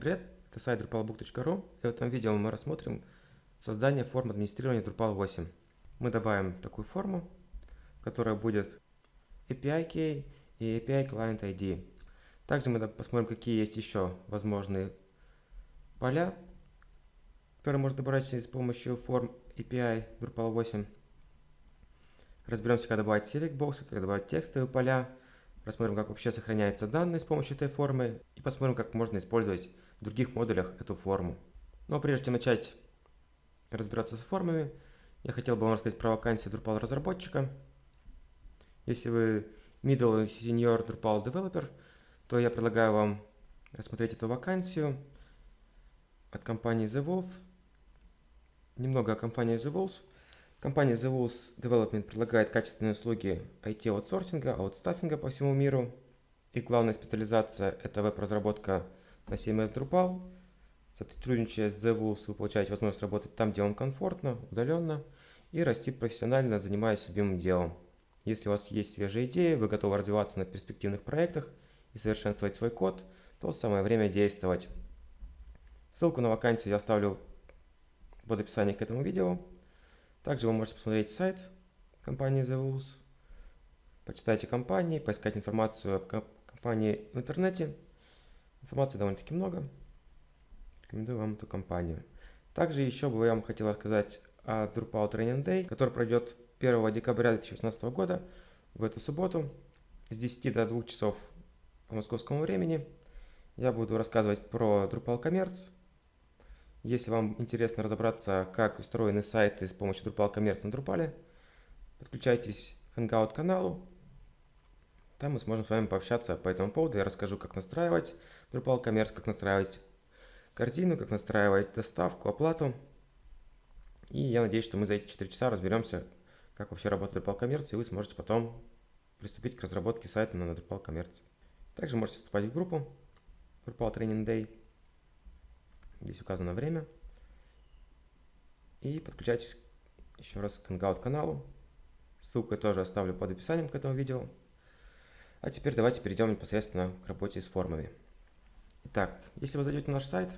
привет! Это сайт drupalbook.ru и в этом видео мы рассмотрим создание форм администрирования Drupal 8. Мы добавим такую форму, которая будет API Key и API Client ID. Также мы посмотрим, какие есть еще возможные поля, которые можно добавить с помощью форм API Drupal 8. Разберемся, как добавить select боксы, как добавить текстовые поля, Рассмотрим, как вообще сохраняются данные с помощью этой формы и посмотрим, как можно использовать в других модулях эту форму. Но прежде чем начать разбираться с формами, я хотел бы вам рассказать про вакансию Drupal разработчика. Если вы middle senior Drupal developer, то я предлагаю вам рассмотреть эту вакансию от компании The Wolf. Немного о компании The Wolf. Компания The Wolves Development предлагает качественные услуги IT-аутсорсинга, аутстаффинга по всему миру. И главная специализация – это веб-разработка на CMS Drupal. Сотрудничая с The Wolves, вы получаете возможность работать там, где вам комфортно, удаленно, и расти профессионально, занимаясь любимым делом. Если у вас есть свежие идеи, вы готовы развиваться на перспективных проектах и совершенствовать свой код, то самое время действовать. Ссылку на вакансию я оставлю под описанием к этому видео. Также вы можете посмотреть сайт компании The Wolves, почитайте компании, поискать информацию о компании в интернете. Информации довольно-таки много. Рекомендую вам эту компанию. Также еще бы я вам хотел рассказать о Drupal Training Day, который пройдет 1 декабря 2018 года в эту субботу с 10 до 2 часов по московскому времени. Я буду рассказывать про Drupal Commerce, если вам интересно разобраться, как устроены сайты с помощью Drupal Commerce на Drupal, подключайтесь к Hangout каналу. Там мы сможем с вами пообщаться по этому поводу. Я расскажу, как настраивать Drupal Commerce, как настраивать корзину, как настраивать доставку, оплату. И я надеюсь, что мы за эти 4 часа разберемся, как вообще работает Drupal Commerce, и вы сможете потом приступить к разработке сайта на Drupal Commerce. Также можете вступать в группу Drupal Training Day. Здесь указано время. И подключайтесь еще раз к Hangout каналу. Ссылку я тоже оставлю под описанием к этому видео. А теперь давайте перейдем непосредственно к работе с формами. Итак, если вы зайдете на наш сайт,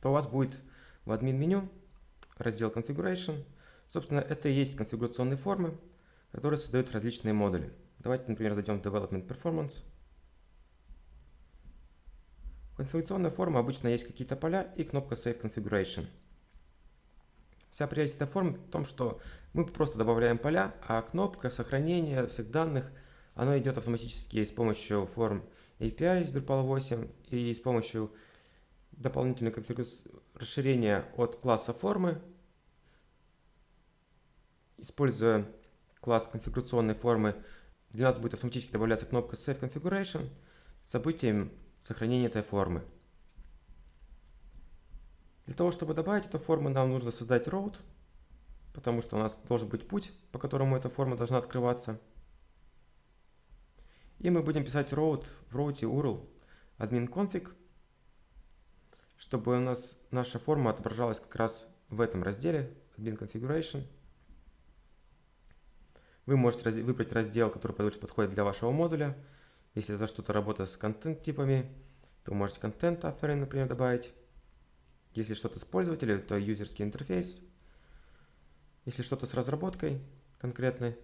то у вас будет в админ-меню раздел Configuration. Собственно, это и есть конфигурационные формы, которые создают различные модули. Давайте, например, зайдем в Development Performance. Конфигурационная форма обычно есть какие-то поля и кнопка Save Configuration. Вся прелесть этой формы в том, что мы просто добавляем поля, а кнопка сохранения всех данных, оно идет автоматически с помощью форм API из Drupal 8 и с помощью дополнительного расширения от класса формы, используя класс конфигурационной формы, для нас будет автоматически добавляться кнопка Save Configuration с событием сохранения этой формы. Для того, чтобы добавить эту форму, нам нужно создать route, потому что у нас должен быть путь, по которому эта форма должна открываться. И мы будем писать route в route URL admin config, чтобы у нас наша форма отображалась как раз в этом разделе admin configuration. Вы можете выбрать раздел, который больше подходит для вашего модуля. Если это что-то работа с контент-типами, то можете контент offering, например, добавить. Если что-то с пользователем, то юзерский интерфейс. Если что-то с разработкой конкретной,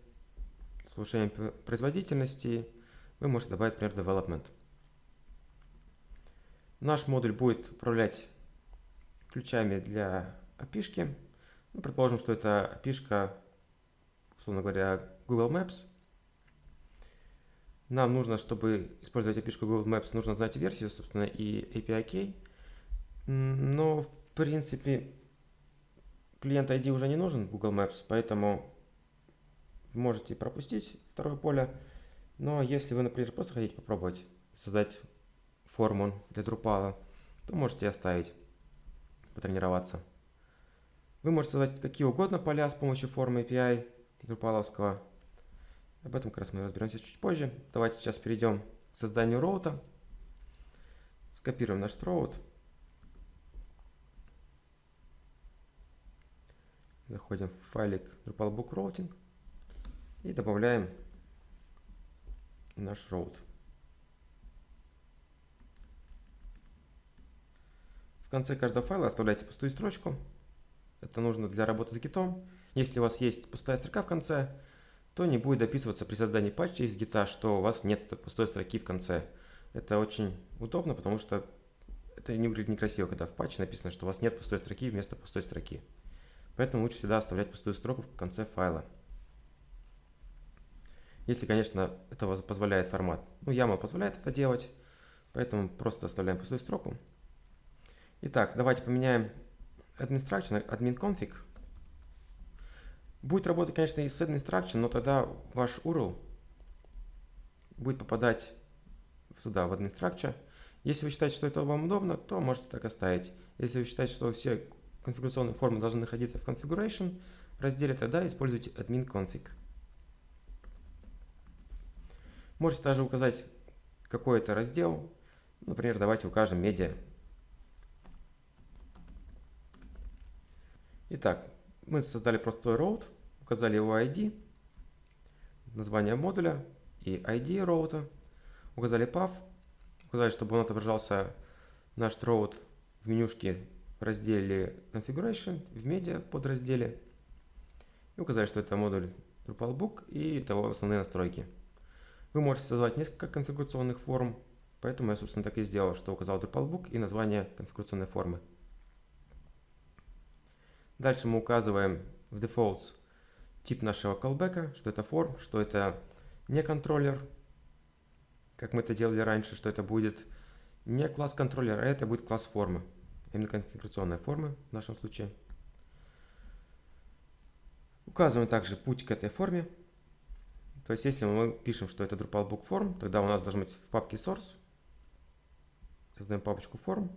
с улучшением производительности, вы можете добавить, например, development. Наш модуль будет управлять ключами для api ну, предположим, что это api условно говоря, Google Maps – нам нужно, чтобы использовать API Google Maps, нужно знать версию, собственно, и API Key. Но, в принципе, клиент ID уже не нужен в Google Maps, поэтому можете пропустить второе поле. Но если вы, например, просто хотите попробовать создать форму для Drupal, то можете оставить, потренироваться. Вы можете создать какие угодно поля с помощью формы API Drupal. Об этом как раз мы разберемся чуть позже. Давайте сейчас перейдем к созданию роута. Скопируем наш роут. Заходим в файлик Drupal Book Routing и добавляем наш роут. конце каждого файла оставляйте пустую строчку. Это нужно для работы с гитом. Если у вас есть пустая строка в конце, то не будет дописываться при создании патча из гита, что у вас нет пустой строки в конце. Это очень удобно, потому что это не выглядит некрасиво, когда в патче написано, что у вас нет пустой строки вместо пустой строки. Поэтому лучше всегда оставлять пустую строку в конце файла. Если, конечно, это позволяет формат. Ну, YAML позволяет это делать, поэтому просто оставляем пустую строку. Итак, давайте поменяем administration admin config. Будет работать, конечно, и с administration, но тогда ваш URL будет попадать сюда, в administration. Если вы считаете, что это вам удобно, то можете так оставить. Если вы считаете, что все конфигурационные формы должны находиться в configuration разделе, тогда используйте admin config. Можете также указать какой это раздел. Например, давайте укажем медиа. Итак, мы создали простой route, указали его ID, название модуля и ID роута, указали path, указали, чтобы он отображался наш route в менюшке в разделе Configuration, в медиа подразделе. И указали, что это модуль Drupalbook и того основные настройки. Вы можете создавать несколько конфигурационных форм, поэтому я, собственно, так и сделал, что указал Drupalbook и название конфигурационной формы. Дальше мы указываем в defaults тип нашего callback, что это form, что это не контроллер, как мы это делали раньше, что это будет не класс контроллер, а это будет класс формы, именно конфигурационная форма в нашем случае. Указываем также путь к этой форме. То есть, если мы пишем, что это Drupal Book Form, тогда у нас должен быть в папке Source. Создаем папочку Form.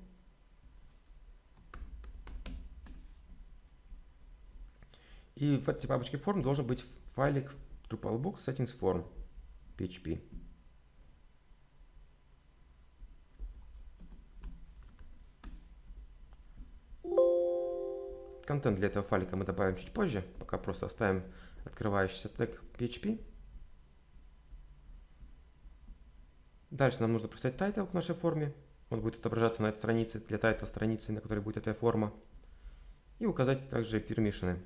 И в этой папочке форм должен быть файлик Drupalbook settings form php. Контент для этого файлика мы добавим чуть позже, пока просто оставим открывающийся тег PHP. Дальше нам нужно прописать title к нашей форме. Он будет отображаться на этой странице, для title страницы, на которой будет эта форма. И указать также пермишины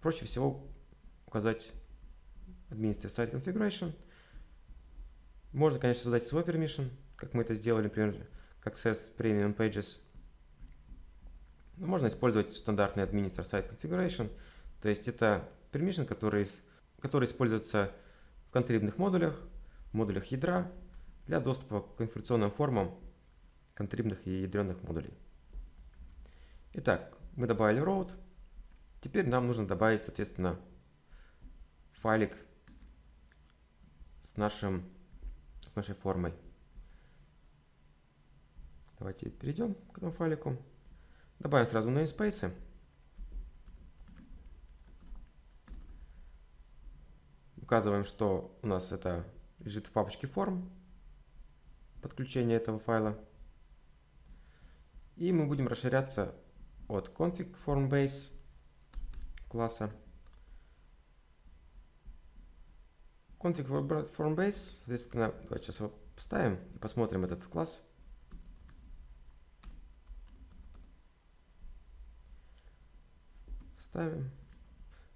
проще всего указать Administrator Site Configuration. Можно, конечно, создать свой permission, как мы это сделали, например, как Access Premium Pages. Но можно использовать стандартный Administrator Site Configuration. То есть это permission, который, который используется в контрибных модулях, в модулях ядра для доступа к конфигурационным формам контрибных и ядреных модулей. Итак, мы добавили route. Теперь нам нужно добавить, соответственно, файлик с, нашим, с нашей формой. Давайте перейдем к этому файлику. Добавим сразу namespace. Указываем, что у нас это лежит в папочке форм, подключение этого файла. И мы будем расширяться от config form base класса. Config form base, соответственно, давайте сейчас его вставим и посмотрим этот класс. Ставим.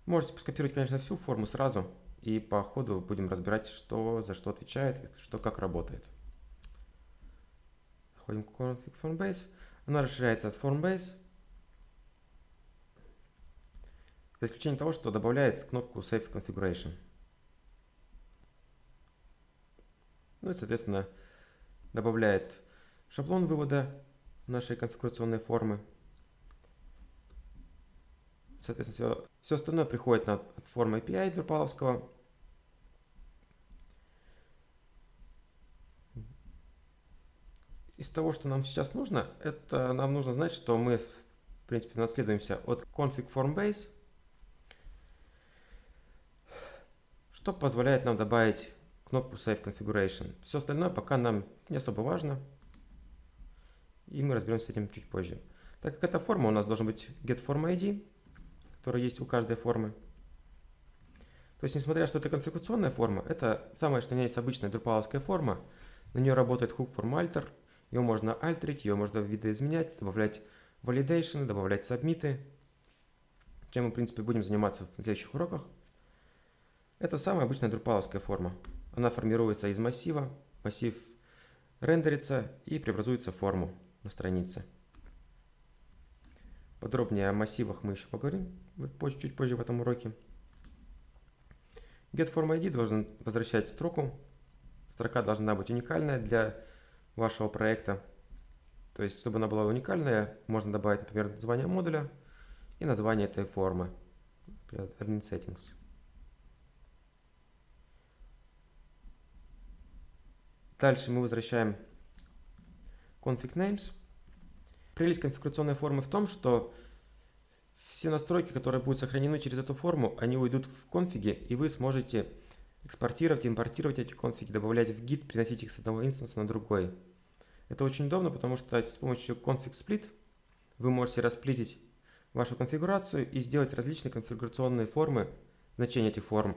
Можете скопировать, конечно, всю форму сразу, и по ходу будем разбирать, что за что отвечает, что как работает. Заходим в config form base. Она расширяется от form base За исключением того, что добавляет кнопку Save Configuration. Ну и, соответственно, добавляет шаблон вывода нашей конфигурационной формы. Соответственно, все, все остальное приходит на, от формы API Drupal. Из того, что нам сейчас нужно, это нам нужно знать, что мы, в принципе, наследуемся от config form base – что позволяет нам добавить кнопку Save Configuration. Все остальное пока нам не особо важно, и мы разберемся с этим чуть позже. Так как эта форма, у нас должен быть getFormID, который есть у каждой формы. То есть, несмотря что это конфигурационная форма, это самое, что у меня есть обычная друпаловская форма, на нее работает hook formalter, Ее можно альтерить, ее можно видоизменять, добавлять validation, добавлять сабмиты, чем мы, в принципе, будем заниматься в следующих уроках. Это самая обычная друпаловская форма. Она формируется из массива, массив рендерится и преобразуется в форму на странице. Подробнее о массивах мы еще поговорим чуть позже в этом уроке. GetFormID должен возвращать строку. Строка должна быть уникальная для вашего проекта. То есть, чтобы она была уникальная, можно добавить, например, название модуля и название этой формы. Admin Settings. Дальше мы возвращаем config names. Прелесть конфигурационной формы в том, что все настройки, которые будут сохранены через эту форму, они уйдут в конфиге, и вы сможете экспортировать, импортировать эти конфиги, добавлять в гид, приносить их с одного инстанса на другой. Это очень удобно, потому что с помощью config split вы можете расплитить вашу конфигурацию и сделать различные конфигурационные формы, значения этих форм,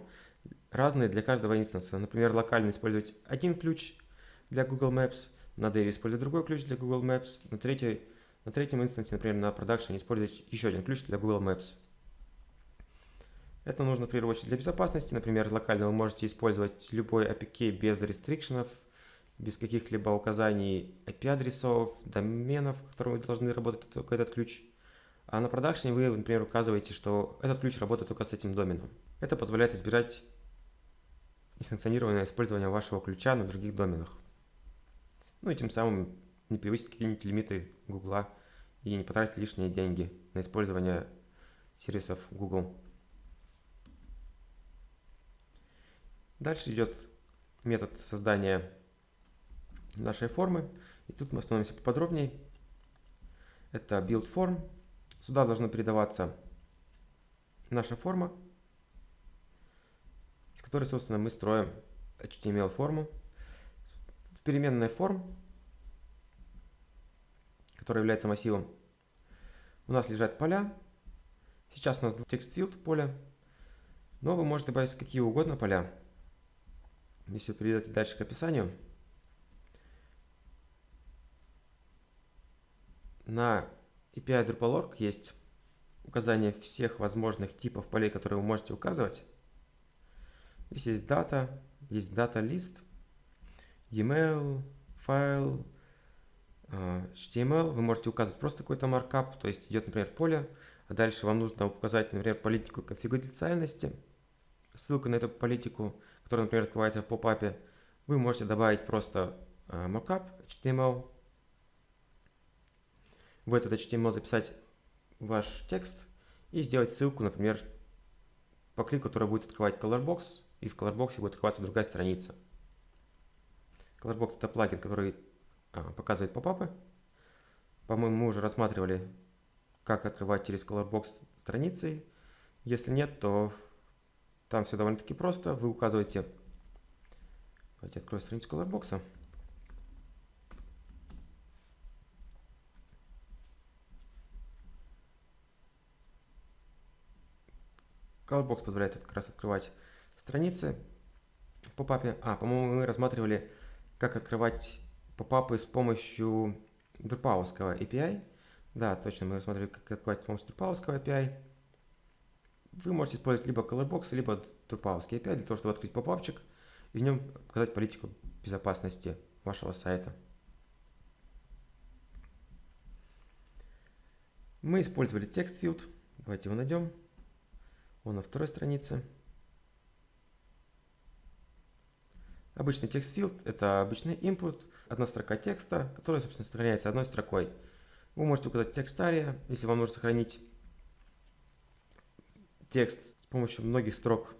разные для каждого инстанса. Например, локально использовать один ключ для Google Maps, на Dev использовать другой ключ для Google Maps, на, третьей, на третьем инстансе, например, на Production использовать еще один ключ для Google Maps. Это нужно в первую очередь для безопасности. Например, локально вы можете использовать любой APK без рестрикшенов, без каких-либо указаний IP-адресов, доменов, которыми должны работать только этот ключ. А на продакшене вы, например, указываете, что этот ключ работает только с этим доменом. Это позволяет избежать несанкционированного использования вашего ключа на других доменах. Ну и тем самым не превысить какие-нибудь лимиты Гугла и не потратить лишние деньги на использование сервисов Google. Дальше идет метод создания нашей формы. И тут мы остановимся поподробнее. Это build form. Сюда должна передаваться наша форма, из которой, собственно, мы строим HTML-форму переменная form, которая является массивом, у нас лежат поля. Сейчас у нас текст field поле, но вы можете добавить какие угодно поля. Если перейдете дальше к описанию, на API Drupal.org есть указание всех возможных типов полей, которые вы можете указывать. Здесь есть дата, есть дата лист, e-mail, файл, HTML. Вы можете указать просто какой-то маркап, то есть идет, например, поле, а дальше вам нужно указать, например, политику конфиденциальности, ссылку на эту политику, которая, например, открывается в попапе. Вы можете добавить просто а, маркап HTML, в этот HTML записать ваш текст и сделать ссылку, например, по клику, который будет открывать Colorbox, и в Colorbox будет открываться другая страница. Colorbox это плагин, который а, показывает попапы. По-моему, мы уже рассматривали, как открывать через Colorbox страницы. Если нет, то там все довольно-таки просто. Вы указываете... Давайте открою страницу Colorbox. Colorbox позволяет как раз открывать страницы в попапе. А, по-моему, мы рассматривали как открывать попапы с помощью Drupalского API. Да, точно, мы смотрели, как открывать с помощью Drupalского API. Вы можете использовать либо Colorbox, либо Drupalский API для того, чтобы открыть попапчик и в нем показать политику безопасности вашего сайта. Мы использовали текст field. Давайте его найдем. Он на второй странице. Обычный текст field – это обычный input, одна строка текста, которая, собственно, сохраняется одной строкой. Вы можете указать текстария, если вам нужно сохранить текст с помощью многих строк.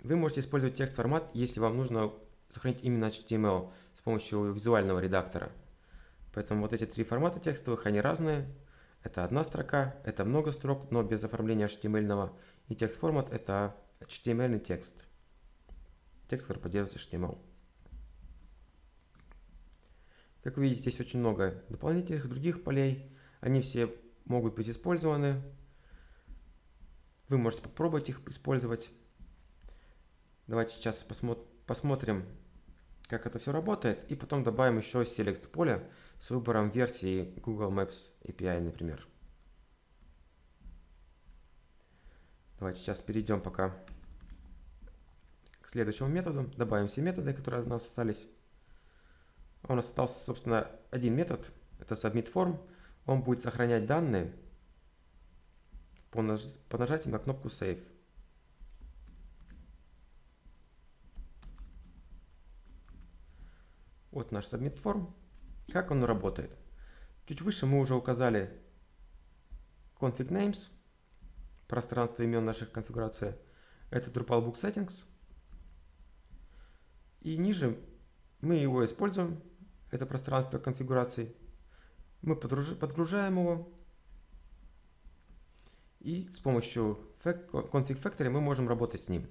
Вы можете использовать текст-формат, если вам нужно сохранить именно HTML с помощью визуального редактора. Поэтому вот эти три формата текстовых, они разные. Это одна строка, это много строк, но без оформления HTML. И текст-формат – это HTML текст текст, который поддерживает HTML. Как видите, здесь очень много дополнительных других полей. Они все могут быть использованы. Вы можете попробовать их использовать. Давайте сейчас посмотрим, как это все работает. И потом добавим еще select поле с выбором версии Google Maps API, например. Давайте сейчас перейдем пока к следующему методу. Добавим все методы, которые у нас остались. У нас остался, собственно, один метод. Это submit_form. Он будет сохранять данные по, наж по нажатию на кнопку Save. Вот наш submit form. Как он работает? Чуть выше мы уже указали config names, пространство имен наших конфигураций. Это Drupal Book Settings. И ниже мы его используем, это пространство конфигураций. Мы подгружаем его. И с помощью config factory мы можем работать с ним.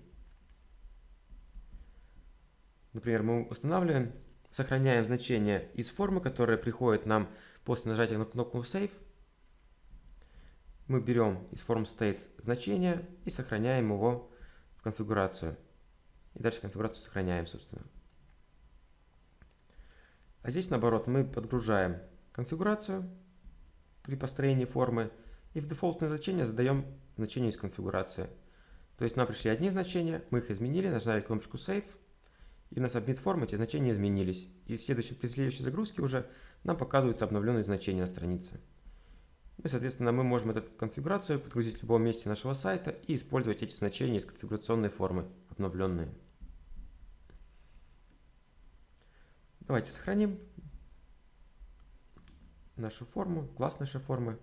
Например, мы устанавливаем сохраняем значение из формы, которая приходит нам после нажатия на кнопку Save. Мы берем из form state значение и сохраняем его в конфигурацию. И дальше конфигурацию сохраняем, собственно. А здесь, наоборот, мы подгружаем конфигурацию при построении формы и в дефолтное значение задаем значение из конфигурации. То есть нам пришли одни значения, мы их изменили, нажали кнопочку Save – и на submit form эти значения изменились. И в следующей, при следующей загрузке уже нам показываются обновленные значения на странице. Ну и, соответственно, мы можем эту конфигурацию подгрузить в любом месте нашего сайта и использовать эти значения из конфигурационной формы, обновленные. Давайте сохраним нашу форму, класс нашей формы.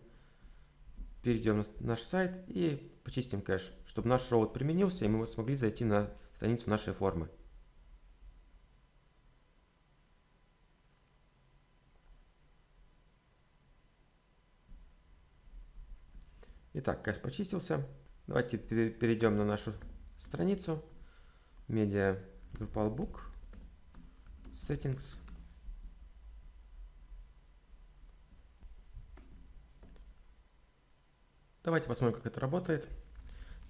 Перейдем на наш сайт и почистим кэш, чтобы наш роут применился и мы смогли зайти на страницу нашей формы. Итак, кэш почистился. Давайте перейдем на нашу страницу. Media Drupal Book. Settings. Давайте посмотрим, как это работает.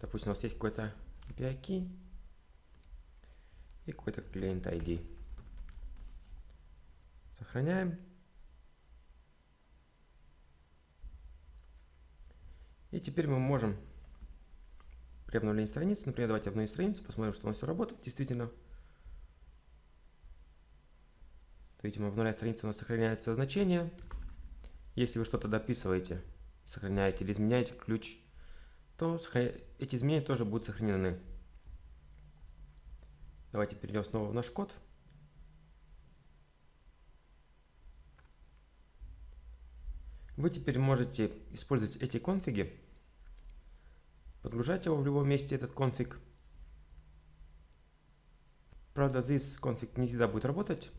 Допустим, у нас есть какой-то API key и какой-то клиент ID. Сохраняем. И теперь мы можем при обновлении страницы, например, давайте обновим страницу, посмотрим, что у нас все работает действительно. Видимо, обновляя страницу, у нас сохраняется значение. Если вы что-то дописываете, сохраняете или изменяете ключ, то эти изменения тоже будут сохранены. Давайте перейдем снова в наш код. Вы теперь можете использовать эти конфиги, подгружать его в любом месте, этот конфиг. Правда, this конфиг не всегда будет работать.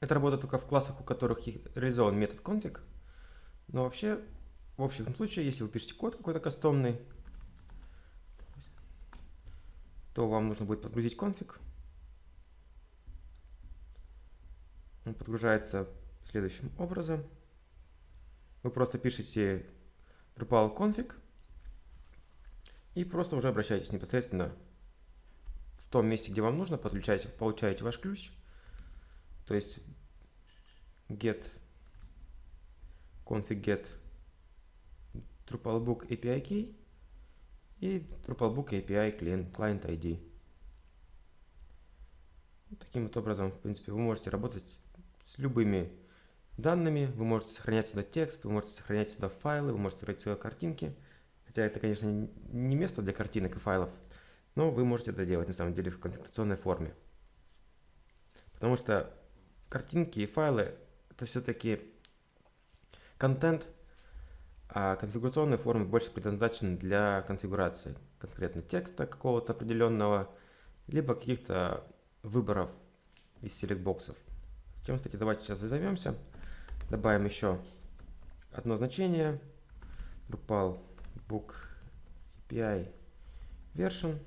Это работает только в классах, у которых реализован метод config. Но вообще, в общем случае, если вы пишете код какой-то кастомный, то вам нужно будет подгрузить конфиг. Он подгружается следующим образом. Вы просто пишете Drupal config и просто уже обращаетесь непосредственно в том месте, где вам нужно, подключаете, получаете ваш ключ, то есть get config get Drupalbook API key и Drupalbook API client, client ID. Таким вот образом, в принципе, вы можете работать с любыми данными, вы можете сохранять сюда текст, вы можете сохранять сюда файлы, вы можете сохранять сюда картинки. Хотя это, конечно, не место для картинок и файлов, но вы можете это делать на самом деле в конфигурационной форме. Потому что картинки и файлы это все-таки контент, а конфигурационные формы больше предназначены для конфигурации конкретно текста какого-то определенного, либо каких-то выборов из селект-боксов. Чем, кстати, давайте сейчас займемся. Добавим еще одно значение. Drupal Book API Version.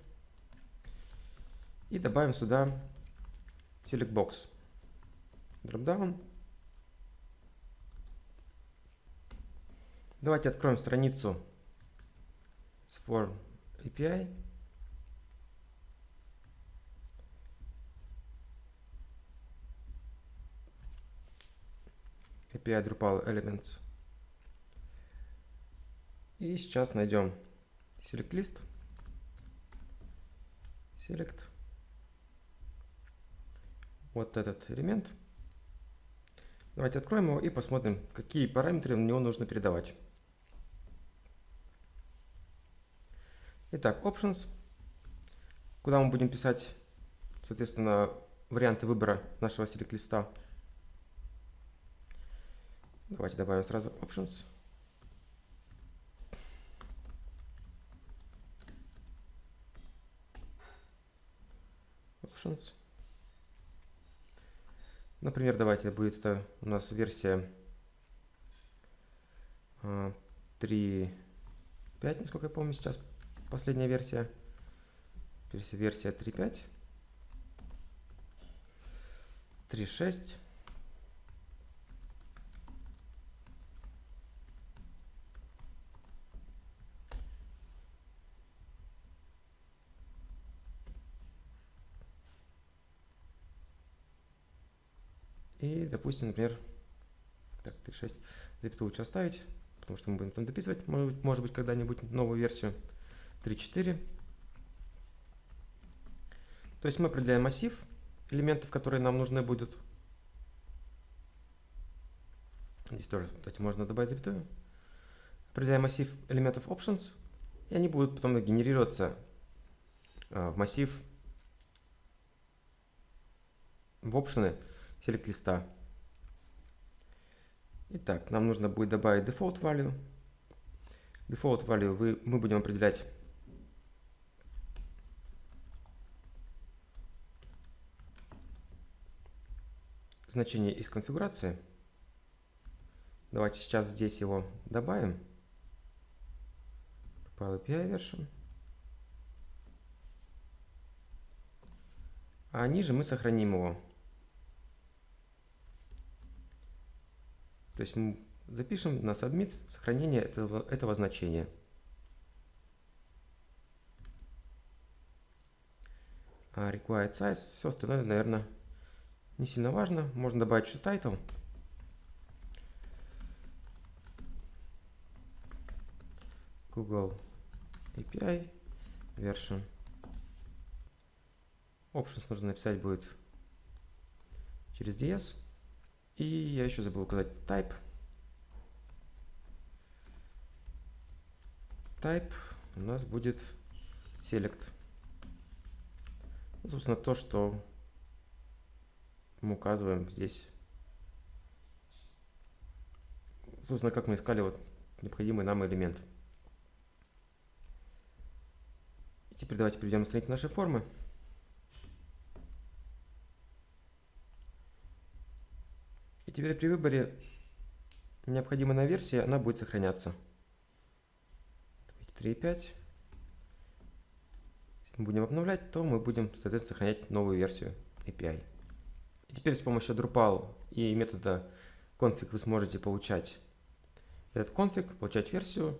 И добавим сюда Select Box. Dropdown. Давайте откроем страницу с Form API. API Drupal Elements. И сейчас найдем select list. Select. Вот этот элемент. Давайте откроем его и посмотрим, какие параметры в него нужно передавать. Итак, options, куда мы будем писать, соответственно, варианты выбора нашего select листа. Давайте добавим сразу options. Options. Например, давайте будет это у нас версия 3.5, а, насколько я помню сейчас, последняя версия. Версия, версия 3.5. 3.6. И, допустим, например, так, 3.6, запятую лучше оставить, потому что мы будем там дописывать, может быть когда-нибудь новую версию. 3.4. То есть мы определяем массив элементов, которые нам нужны будут. Здесь тоже, кстати, можно добавить запятую. Определяем массив элементов options, и они будут потом генерироваться а, в массив в опшены select листа. Итак, нам нужно будет добавить default value. Default value вы, мы будем определять значение из конфигурации. Давайте сейчас здесь его добавим. File API version. А ниже мы сохраним его. То есть мы запишем на submit сохранение этого, этого значения. А required size, все остальное, наверное, не сильно важно. Можно добавить еще title. Google API version. Options нужно написать будет через DS. И я еще забыл указать type. Type у нас будет select. Ну, собственно, то, что мы указываем здесь. Собственно, как мы искали вот необходимый нам элемент. И теперь давайте перейдем на страницу нашей формы. И теперь при выборе необходимой версии она будет сохраняться. 3.5. Если мы будем обновлять, то мы будем, соответственно, сохранять новую версию API. Теперь с помощью Drupal и метода config вы сможете получать этот конфиг, получать версию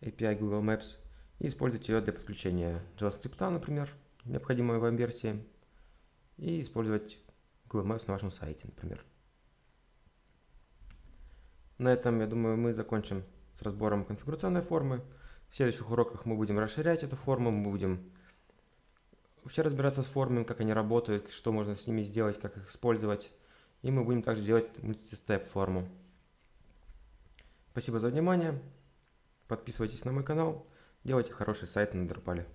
API Google Maps и использовать ее для подключения JavaScript, например, необходимой вам версии, и использовать Google Maps на вашем сайте, например. На этом, я думаю, мы закончим с разбором конфигурационной формы. В следующих уроках мы будем расширять эту форму, мы будем вообще разбираться с формами, как они работают, что можно с ними сделать, как их использовать. И мы будем также делать мультистеп форму. Спасибо за внимание. Подписывайтесь на мой канал. Делайте хороший сайт на Drupal.